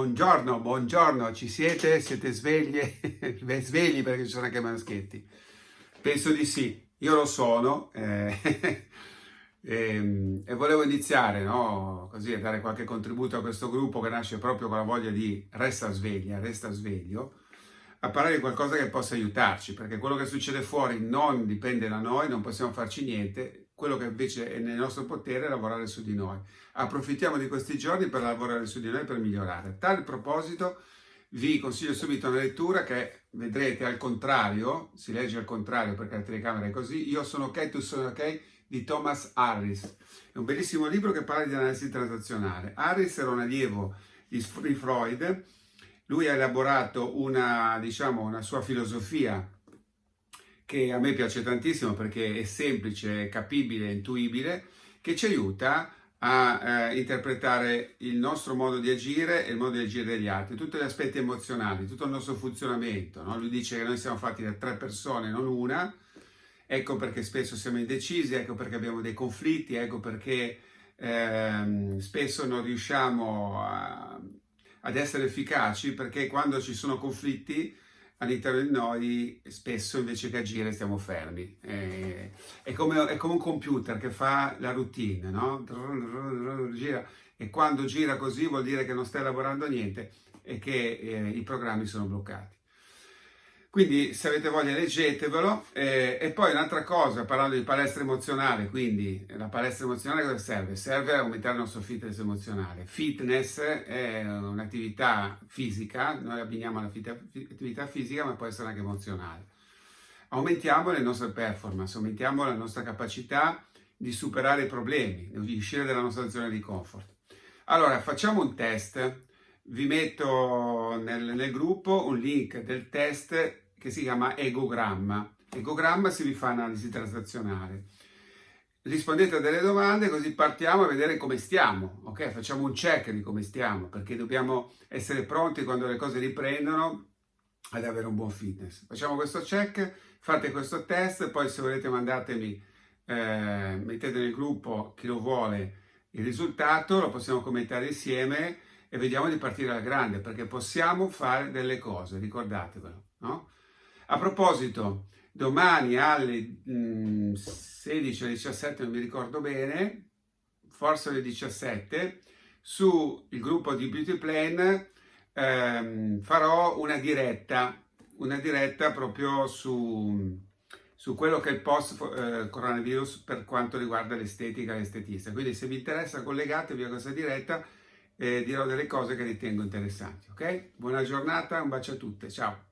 Buongiorno, buongiorno, ci siete? Siete svegli? Beh, svegli perché ci sono anche maschetti. Penso di sì, io lo sono eh, e, ehm, e, volevo iniziare, no? Così a dare qualche contributo a questo gruppo che nasce proprio con la voglia di resta sveglia, resta sveglio, a parlare di qualcosa che possa aiutarci, perché quello che succede fuori non dipende da noi, non possiamo farci niente, quello che invece è nel nostro potere è lavorare su di noi. Approfittiamo di questi giorni per lavorare su di noi per migliorare. A tale proposito vi consiglio subito una lettura che vedrete al contrario, si legge al contrario perché la telecamera è così, Io sono ok, tu sono ok, di Thomas Harris. È un bellissimo libro che parla di analisi transazionale. Harris era un allievo di Freud, lui ha elaborato una, diciamo, una sua filosofia che a me piace tantissimo perché è semplice, capibile, intuibile, che ci aiuta a eh, interpretare il nostro modo di agire e il modo di agire degli altri, tutti gli aspetti emozionali, tutto il nostro funzionamento. No? Lui dice che noi siamo fatti da tre persone, non una, ecco perché spesso siamo indecisi, ecco perché abbiamo dei conflitti, ecco perché ehm, spesso non riusciamo a, ad essere efficaci, perché quando ci sono conflitti all'interno di noi spesso invece che agire stiamo fermi. È, è, come, è come, un computer che fa la routine, no? Gira, e quando gira così vuol dire che non stai lavorando niente e che eh, i programmi sono bloccati. Quindi se avete voglia leggetevelo eh, e poi un'altra cosa parlando di palestra emozionale, quindi la palestra emozionale cosa serve? Serve a aumentare il nostro fitness emozionale. Fitness è un'attività fisica, noi abbiniamo all'attività fisica ma può essere anche emozionale. Aumentiamo le nostre performance, aumentiamo la nostra capacità di superare i problemi, di uscire dalla nostra zona di comfort. Allora facciamo un test vi metto nel, nel, gruppo un link del test che si chiama Egogramma. Egogramma si fa analisi transazionale. Rispondete a delle domande così partiamo a vedere come stiamo, ok? Facciamo un check di come stiamo perché dobbiamo essere pronti quando le cose riprendono ad avere un buon fitness. Facciamo questo check, fate questo test, poi se volete mandatemi, eh, mettete nel gruppo chi lo vuole il risultato, lo possiamo commentare insieme e vediamo di partire alla grande perché possiamo fare delle cose, ricordatevelo. No? A proposito, domani alle mh, 16 o 17, non mi ricordo bene, forse alle 17, sul gruppo di Beauty Plan ehm, farò una diretta, una diretta proprio su, su quello che è il post eh, per quanto riguarda l'estetica e l'estetista. Quindi se vi interessa collegatevi a questa diretta e dirò delle cose che ritengo interessanti. Ok? Buona giornata, un bacio a tutte, ciao!